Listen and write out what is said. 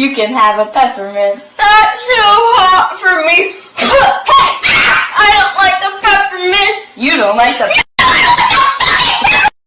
you can have a peppermint. That's too hot for me. hey, I don't like the peppermint. You don't like the